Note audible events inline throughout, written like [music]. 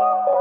Hey y'all,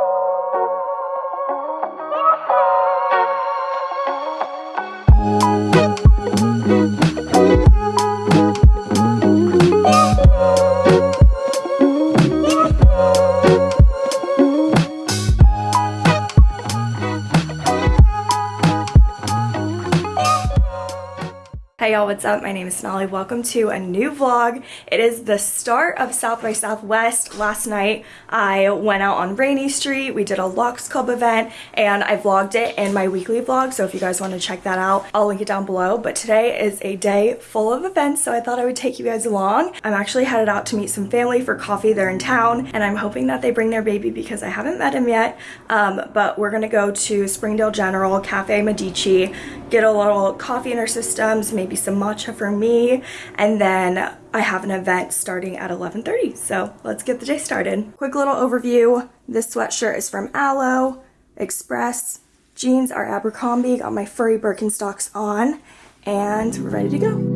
what's up? My name is Sonali. Welcome to a new vlog. It is the start of South by Southwest. Last night I went out on Rainey Street. We did a Lux Club event and I vlogged it in my weekly vlog. So if you guys want to check that out, I'll link it down below. But today is a day full of events, so I thought I would take you guys along. I'm actually headed out to meet some family for coffee. They're in town and I'm hoping that they bring their baby because I haven't met him yet. Um, but we're gonna go to Springdale General, Cafe Medici, get a little coffee in our systems, maybe some matcha for me, and then I have an event starting at 11.30, so let's get the day started. Quick little overview. This sweatshirt is from Alo, Express. Jeans are Abercrombie, got my furry Birkenstocks on, and we're ready to go.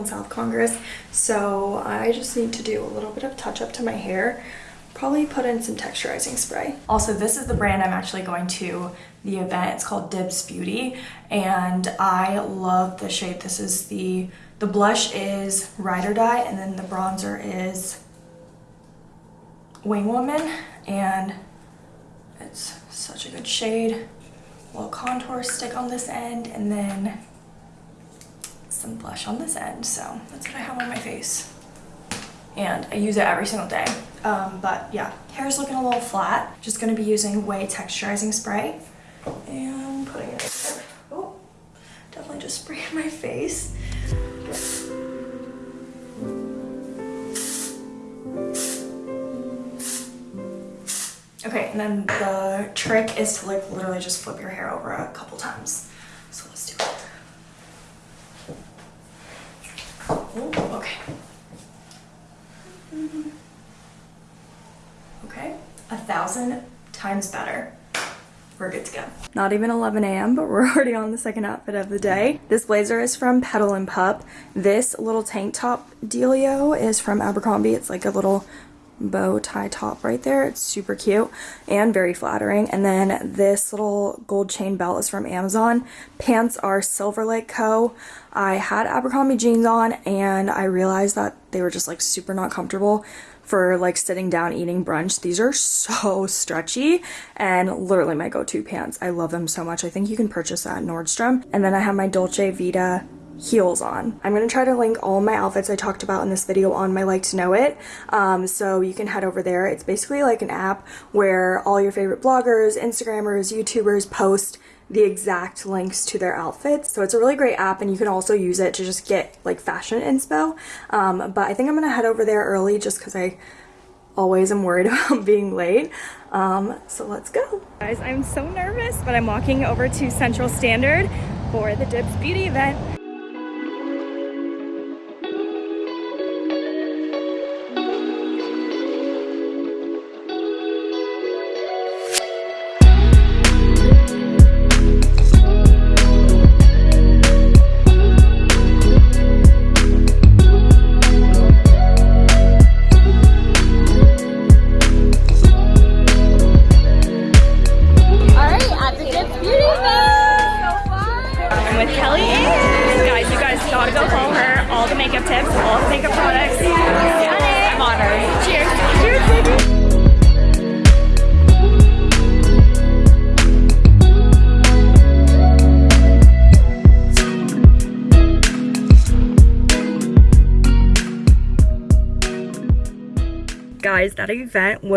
On South Congress. So I just need to do a little bit of touch up to my hair. Probably put in some texturizing spray. Also, this is the brand I'm actually going to the event. It's called Dibs Beauty and I love the shade. This is the, the blush is Ride or Die and then the bronzer is Wing Woman and it's such a good shade. Little contour stick on this end and then some blush on this end. So that's what I have on my face. And I use it every single day. Um, but yeah, hair's looking a little flat. Just gonna be using Way Texturizing Spray and putting it there. Oh, definitely just spray my face. Okay, and then the trick is to like literally just flip your hair over a couple times. So let's do it. Okay. Okay, a thousand times better. We're good to go. Not even 11 a.m., but we're [laughs] already on the second outfit of the day. This blazer is from Petal and Pup. This little tank top dealio is from Abercrombie. It's like a little bow tie top right there. It's super cute and very flattering. And then this little gold chain belt is from Amazon. Pants are Silver Lake Co. I had Abercrombie jeans on and I realized that they were just like super not comfortable for like sitting down eating brunch. These are so [laughs] stretchy and literally my go-to pants. I love them so much. I think you can purchase at Nordstrom. And then I have my Dolce Vita heels on. I'm going to try to link all my outfits I talked about in this video on my like to know it um, so you can head over there. It's basically like an app where all your favorite bloggers, Instagrammers, YouTubers post the exact links to their outfits. So it's a really great app and you can also use it to just get like fashion inspo. Um, but I think I'm going to head over there early just because I always am worried [laughs] about being late. Um, so let's go. Guys, I'm so nervous, but I'm walking over to Central Standard for the Dibs Beauty event.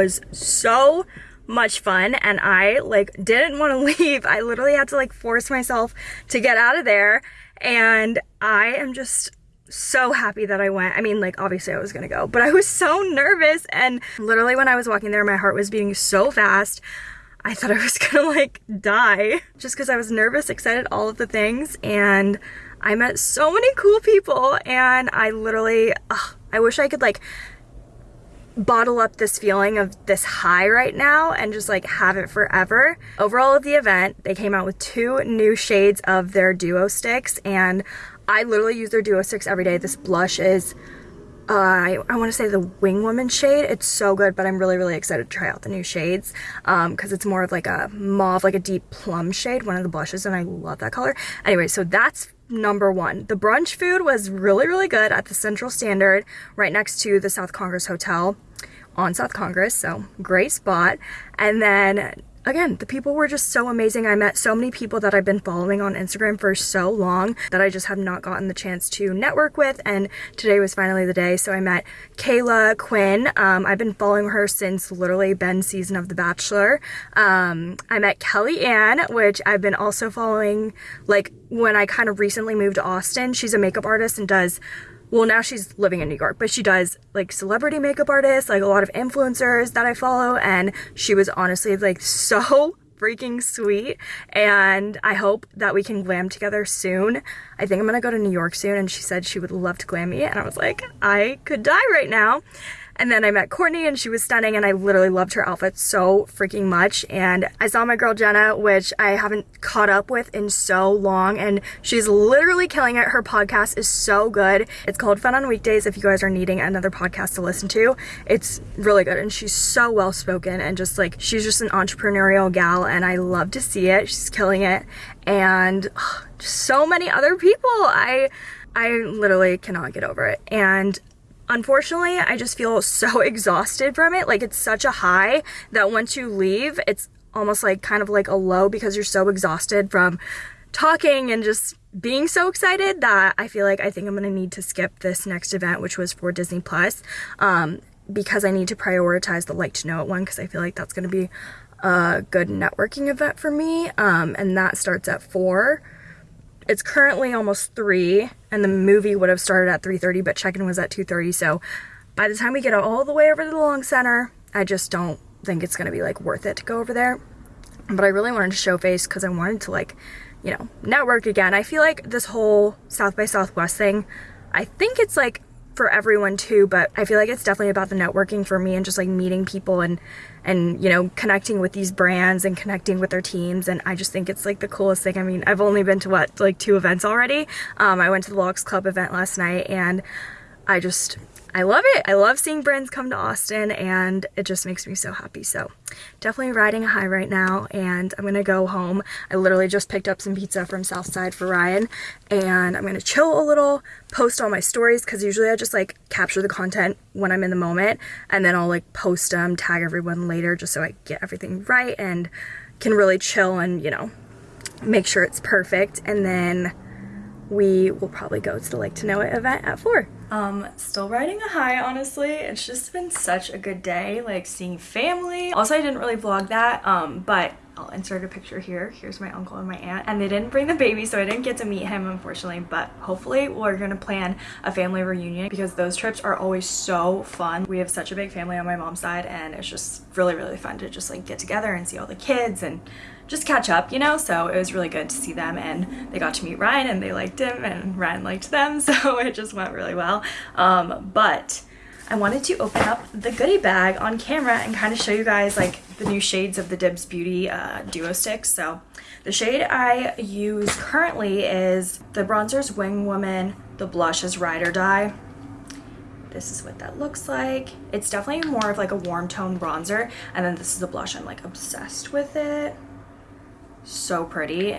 Was so much fun and I like didn't want to [laughs] leave. I literally had to like force myself to get out of there and I am just so happy that I went. I mean, like, obviously I was gonna go, but I was so nervous. And literally, when I was walking there, my heart was beating so fast. I thought I was [laughs] gonna like die just because I was nervous, excited, all of the things. And I met so many cool people. And I literally, ugh, I wish I could like bottle up this feeling of this high right now and just like have it forever. Overall of the event, they came out with two new shades of their duo sticks and I literally use their duo sticks every day. This blush is, uh, I, I want to say the Wing Woman shade. It's so good, but I'm really, really excited to try out the new shades because um, it's more of like a mauve, like a deep plum shade, one of the blushes, and I love that color. Anyway, so that's number one. The brunch food was really, really good at the Central Standard right next to the South Congress Hotel on South Congress, so great spot. And then again, the people were just so amazing. I met so many people that I've been following on Instagram for so long that I just have not gotten the chance to network with. And today was finally the day. So I met Caila Quinn. Um, I've been following her since literally Ben's season of The Bachelor. Um, I met Kelly Ann, which I've been also following like when I kind of recently moved to Austin. She's a makeup artist and does well now she's living in New York, but she does like celebrity makeup artists, like a lot of influencers that I follow and she was honestly like [laughs] so freaking sweet and I hope that we can glam together soon. I think I'm gonna go to New York soon and she said she would love to glam me and I was like, I could die right now. And then I met Courtney and she was stunning and I literally loved her outfit so freaking much. And I saw my girl Jenna, which I haven't caught up with in so long and she's literally killing it. Her podcast is so good. It's called Fun on Weekdays if you guys are needing another podcast to listen to. It's really good and she's so well spoken and just like she's just an entrepreneurial gal and I love to see it. She's killing it. And so many other people. I I literally cannot get over it. And Unfortunately, I just feel so [laughs] exhausted from it. Like it's such a high that once you leave, it's almost like kind of like a low because you're so exhausted from talking and just being so excited that I feel like I think I'm gonna need to skip this next event, which was for Disney Plus, um, because I need to prioritize the like to know it one because I feel like that's gonna be a good networking event for me, um, and that starts at four it's currently almost 3 and the movie would have started at 3.30 but check-in was at 2.30 so by the time we get all the way over to the Long Center I just don't think it's going to be like worth it to go over there. But I really wanted to show face because I wanted to like you know network again. I feel like this whole South by Southwest thing I think it's like for everyone too but I feel like it's definitely about the networking for me and just like meeting people and and you know connecting with these brands and connecting with their teams and I just think it's like the coolest thing. I mean I've only been to what like two events already. Um, I went to the Lux Club event last night and I just I love it. I love seeing brands come to Austin and it just makes me so happy. So definitely riding a high right now and I'm gonna go home. I literally just picked up some pizza from Southside for Ryan and I'm gonna chill a little, post all my stories because usually I just like capture the content when I'm in the moment and then I'll like post them, tag everyone later just so I get everything right and can really chill and you know make sure it's perfect and then we will probably go to the Like to Know It event at 4. Um, still riding a high, honestly. It's just been such a good day, like seeing family. Also, I didn't really vlog that, um, but I'll insert a picture here. Here's my uncle and my aunt. And they didn't bring the baby, so I didn't get to meet him, unfortunately. But hopefully we're gonna plan a family reunion because those trips are always so fun. We have such a big family on my mom's side, and it's just really, really fun to just like get together and see all the kids and just catch up, you know? So it was really good to see them and they got to meet Ryan and they liked him and Ryan liked them. [laughs] So it just went really well. Um, but I wanted to open up the goodie bag on camera and kind of show you guys like the new shades of the Dibs Beauty uh, Duo Sticks. So the shade I use currently is the bronzer's Wing Woman, the blush is Ride or Die. This is what that looks like. It's definitely more of like a warm tone bronzer. And then this is the blush. I'm like obsessed with it so pretty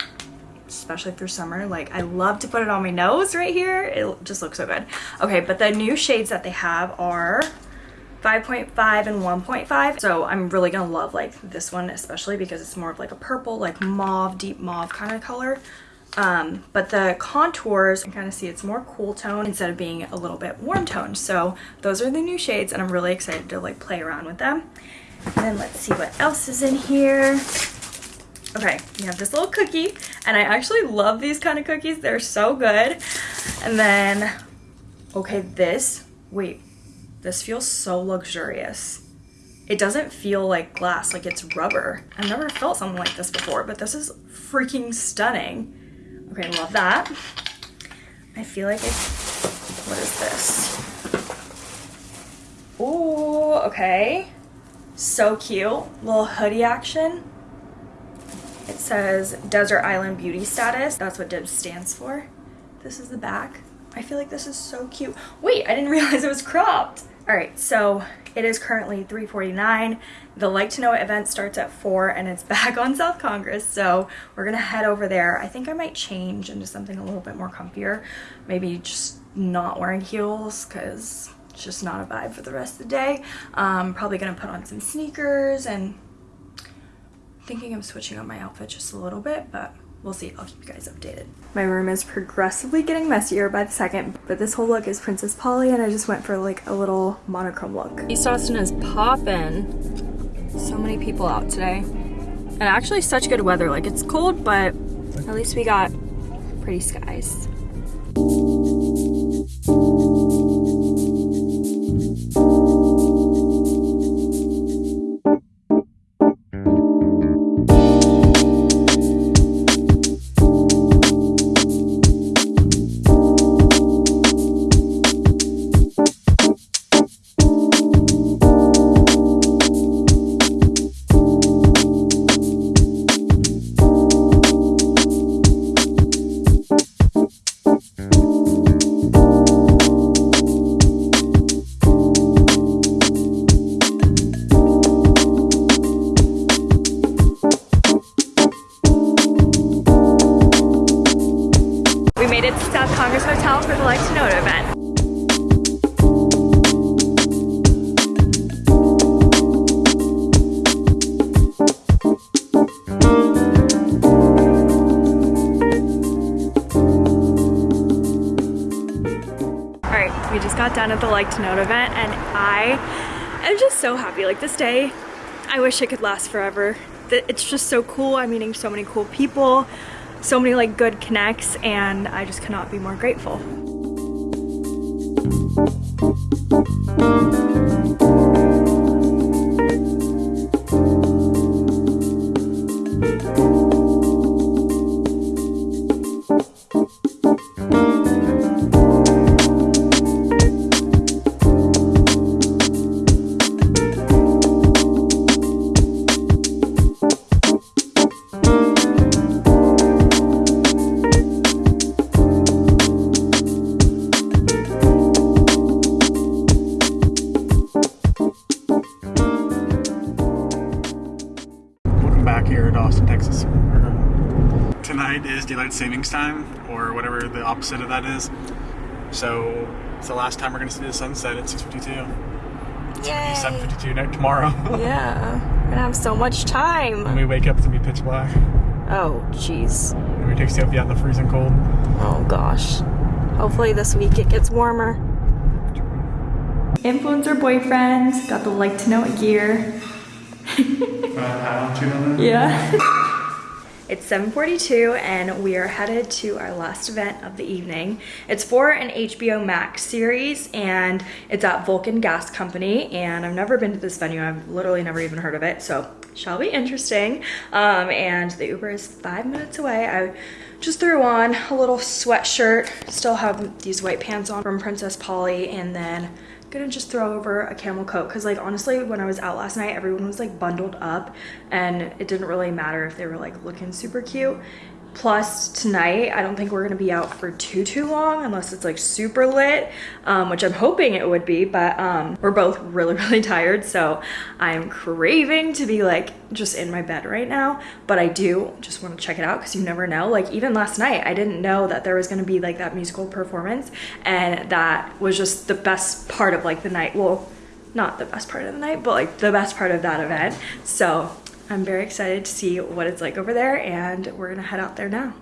especially through summer. Like I love to put it on my nose right here. It just looks so good. Okay but the new shades that they have are 5.5 and 1.5 so I'm really gonna love like this one especially because it's more of like a purple like mauve deep mauve kind of color. Um, but the contours you kind of see it's more cool tone instead of being a little bit warm tone. So those are the new shades and I'm really excited to like play around with them. And then let's see what else is in here. Okay, we have this little cookie, and I actually love these kind of cookies. They're so good. And then, okay, this, wait, this feels so luxurious. It doesn't feel like glass, like it's rubber. I've never felt something like this before, but this is freaking stunning. Okay, love that. I feel like it's, what is this? Ooh, okay. So cute. Little hoodie action. It says Desert Island Beauty Status. That's what DIBS stands for. This is the back. I feel like this is so cute. Wait, I didn't [laughs] realize it was cropped. All right, so it is currently 3.49. The Like to Know event starts at 4 and it's [laughs] back on South Congress, so we're gonna head over there. I think I might change into something a little bit more comfier. Maybe just not wearing heels because it's just not a vibe for the rest of the day. Um, probably gonna put on some sneakers and thinking of switching up my outfit just a little bit, but we'll see. I'll keep you guys updated. My room is progressively getting messier by the second, but this whole look is Princess Polly and I just went for like a little monochrome look. East Austin is popping. So many people out today. And actually such good weather. Like it's cold, but at least we got pretty skies. The Like to Note event and I am just so happy. Like this day, I wish it could last forever. It's just so cool. I'm meeting so many cool people, so many like good connects and I just cannot be more grateful. Savings time or whatever the opposite of that is. So it's the last time we're going to see the sunset at 6.52. Yay! 7.52 tomorrow. [laughs] yeah. We're going to have so much time. When we wake up, it's going to be pitch black. Oh, jeez. And we take Sophie out in the freezing cold. Oh, gosh. Hopefully this week it gets warmer. Influencer boyfriend, got the like to know it gear. uh, yeah. [laughs] It's 7.42 and we are headed to our last event of the evening. It's for an HBO Max series and it's at Vulcan Gas Company and I've never been to this venue. I've literally never even heard of it. So shall be interesting. Um, and the Uber is five minutes away. I just threw on a little sweatshirt, still have these white pants on from Princess Polly and then gonna just throw over a camel coat because like honestly when I was out last night everyone was like bundled up and it didn't really matter if they were like looking super cute Plus tonight, I don't think we're gonna be out for too, too long unless it's like super lit, um, which I'm hoping it would be, but um, we're both [laughs] really, really tired. So I'm craving to be like just in my bed right now, but I do just wanna check it out because you never know. Like even last night, I didn't know that there was gonna be like that musical performance and that was just the best part of like the night. Well, not the best part of the night, but like the best part of that event. So I'm very excited to see what it's like over there and we're gonna head out there now.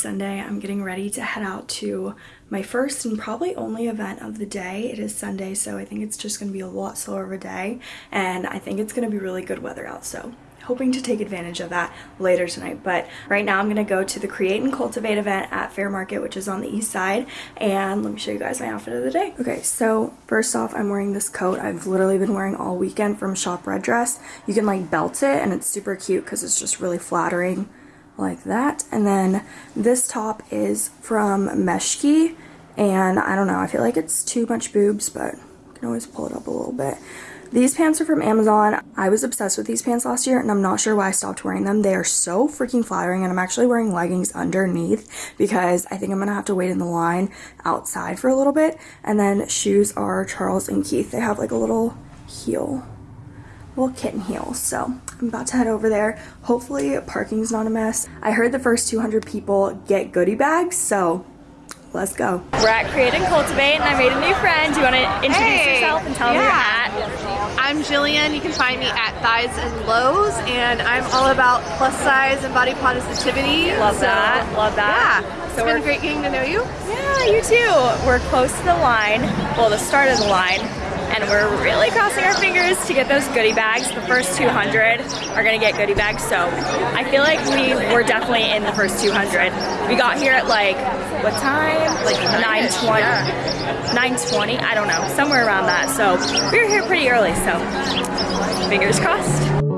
Sunday. I'm getting ready to head out to my first and probably only event of the day. It is Sunday, so I think it's just going to be a lot slower of a day, and I think it's going to be really good weather out, so hoping to take advantage of that later tonight. But right now I'm going to go to the Create and Cultivate event at Fair Market, which is on the east side, and let me show you guys my outfit of the day. Okay, so first off, I'm wearing this coat I've literally been wearing all weekend from Shop Red Dress. You can like belt it, and it's super cute because it's just really flattering like that. And then this top is from Meshki. And I don't know, I feel like it's too much boobs, but I can always pull it up a little bit. These pants are from Amazon. I was obsessed with these pants last year and I'm not sure why I stopped wearing them. They are so freaking flattering and I'm actually wearing leggings underneath because I think I'm gonna have to wait in the line outside for a little bit. And then shoes are Charles and Keith. They have like a little heel little kitten heels. So I'm about to head over there. Hopefully parking's not a mess. I heard the first 200 people get goodie bags, so let's go. We're at Create and Cultivate and I made a new friend. Do you want to introduce hey, yourself and tell yeah. me your hat? I'm Jillian. You can find me at Thighs and Lows and I'm all about plus size and body positivity. Love so, that. Love that. Yeah. So it's been great getting to know you. Yeah, you too. We're close to the line. Well, the start of the line and we're really crossing our fingers to get those goodie bags. The first 200 are gonna get goodie bags, so I feel like we were definitely in the first 200. We got here at like, what time? Like 9.20? 9.20? I don't know, somewhere around that. So we were here pretty early, so fingers crossed.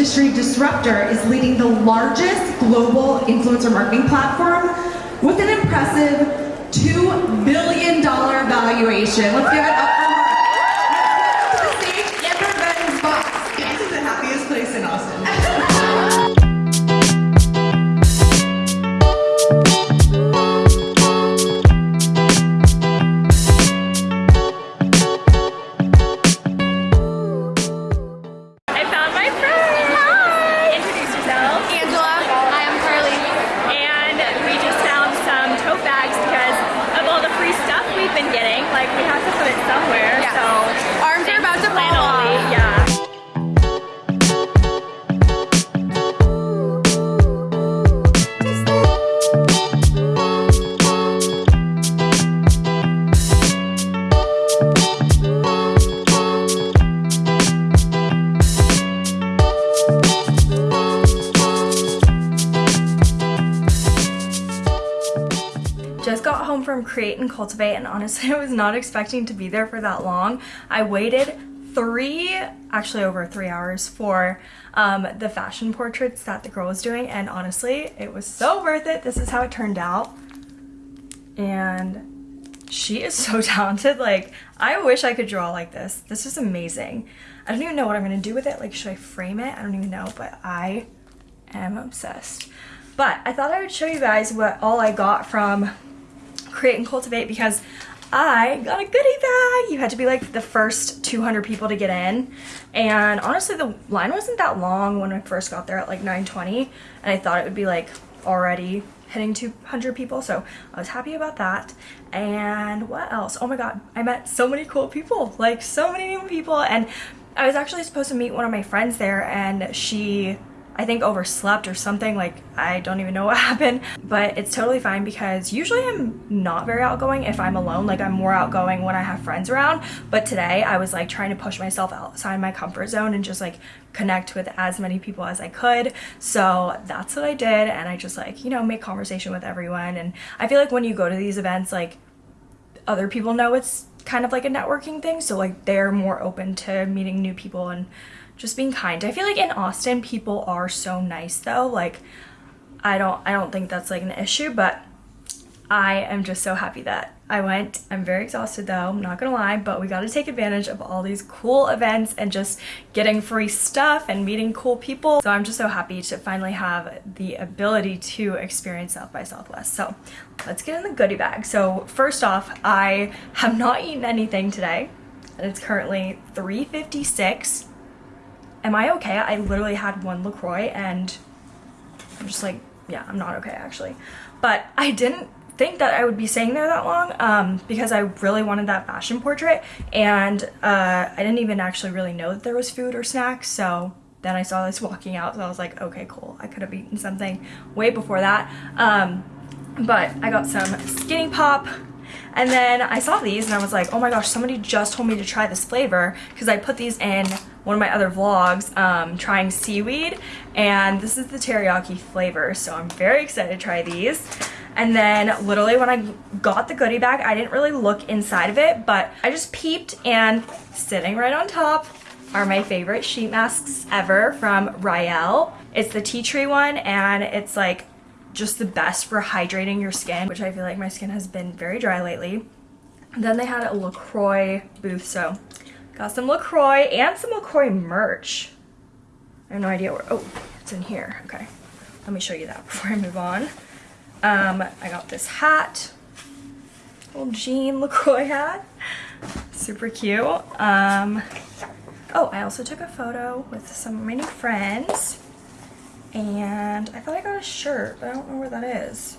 Industry disruptor is leading the largest global influencer marketing platform with an impressive $2 billion valuation. Let's give it up Cultivate and honestly [laughs] I was not expecting to be there for that long. I waited three, actually over three hours for um, the fashion portraits that the girl was doing and honestly it was so worth it. This is how it turned out and she is [laughs] so talented. Like I wish I could draw like this. This is amazing. I don't even know what I'm gonna do with it. Like should I frame it? I don't even know but I am obsessed. But I thought I would show you guys what all I got from Create and Cultivate because I got a goodie bag. You had to be like the first 200 people to get in. And honestly, the line wasn't that long when I first got there at like 9.20. And I thought it would be like already hitting 200 people. So I was happy about that. And what else? Oh my God, I met so many cool people, like so many new people. And I was actually supposed to meet one of my friends there and she I think overslept or something like I don't even know what [laughs] happened. But it's totally fine because usually I'm not very outgoing if I'm alone like I'm more outgoing when I have friends around. But today I was like trying to push myself outside my comfort zone and just like connect with as many people as I could. So that's what I did and I just like you know make conversation with everyone. And I feel like when you go to these events like other people know it's kind of like a networking thing. So like they're more open to meeting new people and just being kind. I feel like in Austin people are so nice though. Like I don't I don't think that's like an issue, but I am just so happy that I went. I'm very exhausted though, I'm not gonna lie, but we got to take advantage of all these cool events and just getting free stuff and meeting cool people. So I'm just so happy to finally have the ability to experience South by Southwest. So let's get in the goodie bag. So first off, I have not eaten anything today and it's currently 3.56 am I okay? I literally had one LaCroix and I'm just like, yeah, I'm not okay actually. But I didn't think that I would be staying there that long um, because I really wanted that fashion portrait and uh, I didn't even actually really know that there was food or snacks so then I saw this [laughs] walking out so I was like okay cool I could have eaten something way before that um, but I got some skinny pop and then I saw these and I was like, oh my gosh, somebody just told me to try this flavor because I put these in one of my other vlogs um, trying seaweed and this is the teriyaki flavor so I'm very excited to try these and then literally when I got the goodie bag I didn't really look inside of it but I just peeped and sitting right on top are my favorite sheet masks ever from Rielle. It's the tea tree one and it's like just the best for hydrating your skin which I feel like my skin has been very dry lately. Then they had a LaCroix booth so Got some LaCroix and some LaCroix merch. I have no idea where, oh, it's in here. Okay, let me show you that [laughs] before I move on. Um, I got this hat, little jean LaCroix hat, super cute. Um, oh, I also took a photo with some of my new friends and I thought I got a shirt, but I don't know where that is.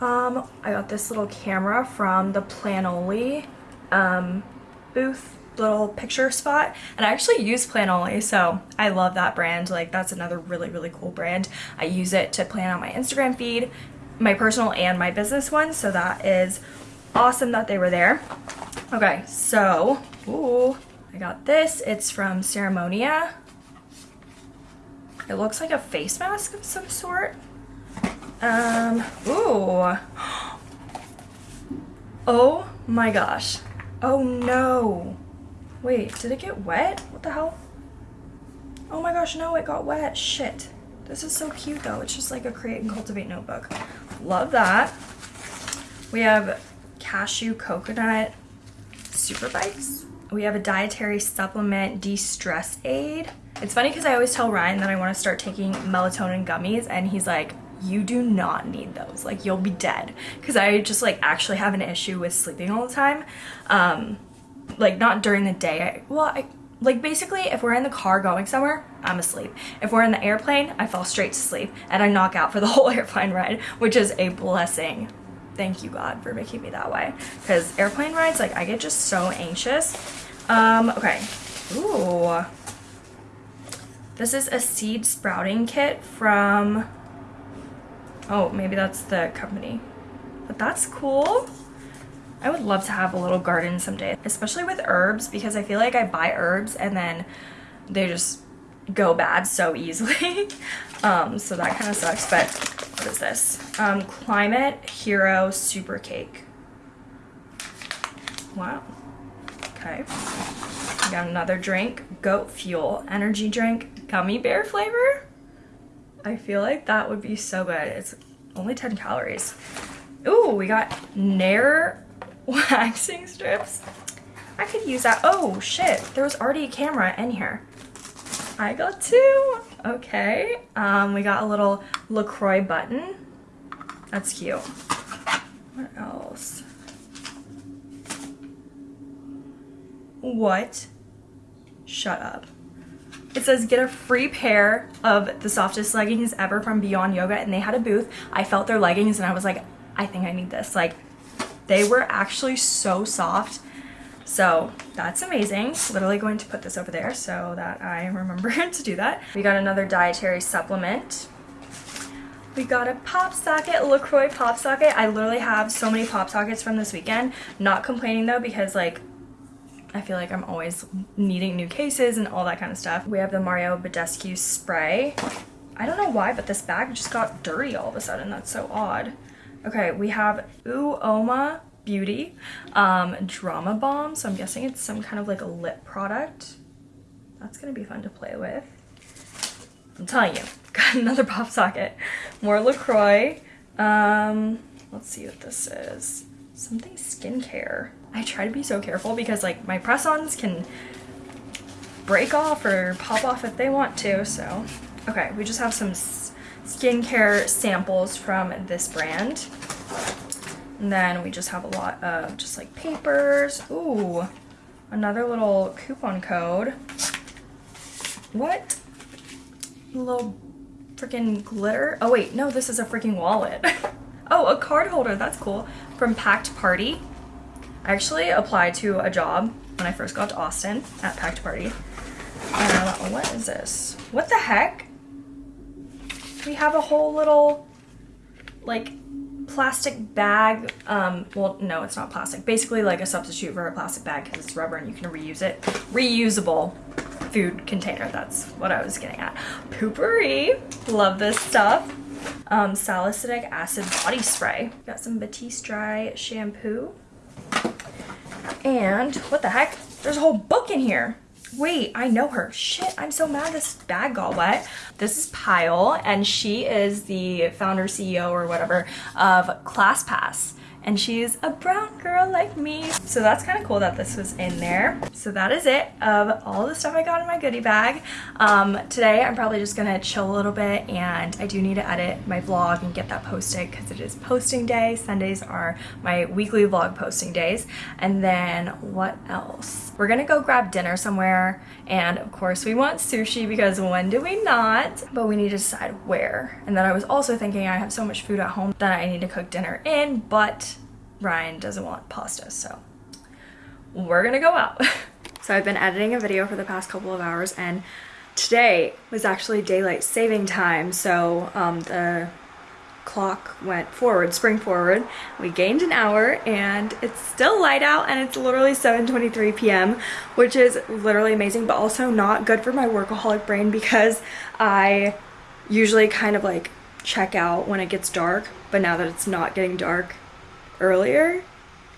Um, I got this little camera from the Planoly um, booth little picture spot. And I actually use Planoly so I love that brand. Like that's another really really cool brand. I use it to plan out my Instagram feed my personal and my business one so that is awesome that they were there. Okay so ooh I got this. It's from Ceremonia it looks like a face mask of some sort um ooh [gasps] oh my gosh oh no Wait, did it get wet? What the hell? Oh my gosh, no, it got wet. Shit. This is so cute though. It's just like a create and cultivate notebook. Love that. We have cashew coconut super bites. We have a dietary supplement de-stress aid. It's funny because I always tell Ryan that I want to start taking melatonin gummies and he's like, you do not need those. Like you'll be dead. Because I just like actually have an issue with sleeping all the time. Um, like not during the day. I, well, I, like basically if we're in the car going somewhere, I'm asleep. If we're in the airplane, I fall straight to sleep and I knock out for the [laughs] whole airplane ride, which is a blessing. Thank you God for making me that way. Because airplane rides, like I get just so anxious. Um, okay. Ooh. This is a seed sprouting kit from, oh, maybe that's the company. But that's cool. I would love to have a little garden someday, especially with herbs because I feel like I buy herbs and then they just go bad so easily. [laughs] um, so that kind of sucks. But what is this? Um, Climate Hero Super Cake. Wow. Okay. We got another drink. Goat Fuel Energy Drink. Gummy bear flavor. I feel like that would be so good. It's only 10 calories. Ooh, we got Nair [laughs] waxing strips. I could use that. Oh, shit. There was already a camera in here. I got two. Okay. Um, we got a little LaCroix button. That's cute. What else? What? Shut up. It says get a free pair of the softest leggings ever from Beyond Yoga and they had a booth. I felt their leggings and I was like, I think I need this. Like they were actually so soft. So that's amazing. Literally going to put this over there so that I remember [laughs] to do that. We got another dietary supplement. We got a pop socket, LaCroix pop socket. I literally have so many pop sockets from this weekend. Not complaining though because like I feel like I'm always needing new cases and all that kind of stuff. We have the Mario Badescu spray. I don't know why, but this bag just got dirty all of a sudden. That's so odd. Okay, we have Uoma Beauty um, Drama Bomb. So I'm guessing it's some kind of like a lip product. That's gonna be fun to play with. I'm telling you, [laughs] got another pop socket. More LaCroix. Um, let's see what this is. Something skincare. I try to be so careful because like my press-ons can break off or pop off if they want to, so. Okay, we just have some skincare samples from this brand. And then we just have a lot of just like papers. Ooh, another little coupon code. What? Little freaking glitter. Oh wait, no, this is a freaking wallet. [laughs] oh, a card holder, that's cool. From Packed Party. I actually applied to a job when I first got to Austin at Packed Party. Uh, what is this? What the heck? We have a whole little, like, plastic bag. Um, well, no, it's not plastic. Basically, like a substitute for a plastic bag because it's rubber and you can reuse it. Reusable food container. That's what I was getting at. Poo-Pourri. Love this stuff. Um, salicylic acid body spray. Got some Batiste Dry shampoo. And what the heck? There's a whole book in here. Wait, I know her. Shit, I'm so mad this bag got wet. This is Payal, and she is the founder, CEO, or whatever of ClassPass and she's a brown girl like me. So that's kind of cool that this was in there. So that is it of all the stuff I got in my goodie bag. Um, today I'm probably just gonna chill a little bit and I do need to edit my vlog and get that posted because it is posting day. Sundays are my weekly vlog posting days. And then what else? We're gonna go grab dinner somewhere and of course we want sushi because when do we not? But we need to decide where. And then I was also thinking I have so much food at home that I need to cook dinner in, but Ryan doesn't want pasta, so we're gonna go out. [laughs] so I've been editing a video for the past couple of hours and today was actually daylight saving time, so um, the clock went forward, spring forward. We gained an hour and it's still light out and it's literally 7.23 p.m. which is literally amazing but also not good for my workaholic brain because I usually kind of like check out when it gets dark but now that it's not getting dark earlier,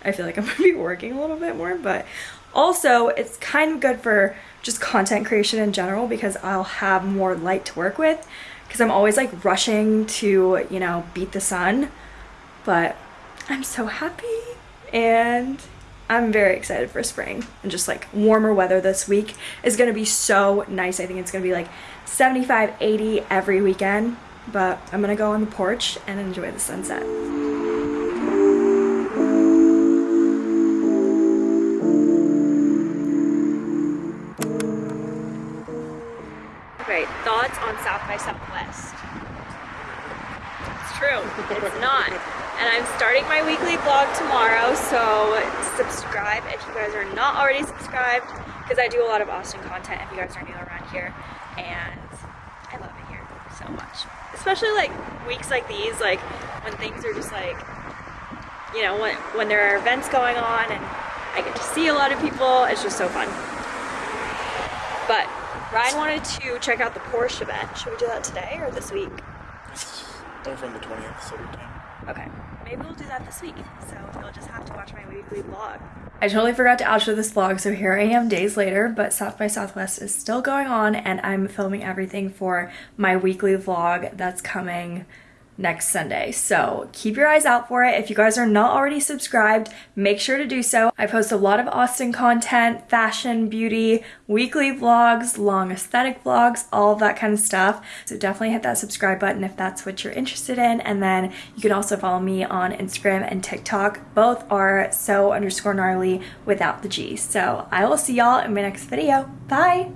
I feel like I'm [laughs] gonna be working a little bit more, but also it's kind of good for just content creation in general because I'll have more light to work with because I'm always like rushing to, you know, beat the sun, but I'm so happy and I'm very excited for spring and just like warmer weather this week is gonna be so nice. I think it's gonna be like 75, 80 every weekend, but I'm gonna go on the porch and enjoy the sunset. Thoughts on South by Southwest? It's true, it's not. And I'm starting my weekly vlog tomorrow, so subscribe if you guys are not already subscribed, because I do a lot of Austin content if you guys are new around here, and I love it here so much. Especially like weeks like these, like when things are just like, you know, when, when there are events going on and I get to see a lot of people, it's just so fun. But Ryan wanted to check out the Porsche event. Should we do that today or this week? It's over on the 20th, so we can. Okay, maybe we'll do that this week. So you'll just have to watch my weekly vlog. I totally forgot to outro this vlog, so here I am days later, but South by Southwest is still going on and I'm filming everything for my weekly vlog that's coming next Sunday. So keep your eyes out for it. If you guys are not already subscribed, make sure to do so. I post a lot of Austin content, fashion, beauty, weekly vlogs, long aesthetic vlogs, all of that kind of stuff. So definitely hit that subscribe button if that's what you're interested in. And then you can also follow me on Instagram and TikTok. Both are so underscore gnarly without the G. So I will see y'all in my next video. Bye!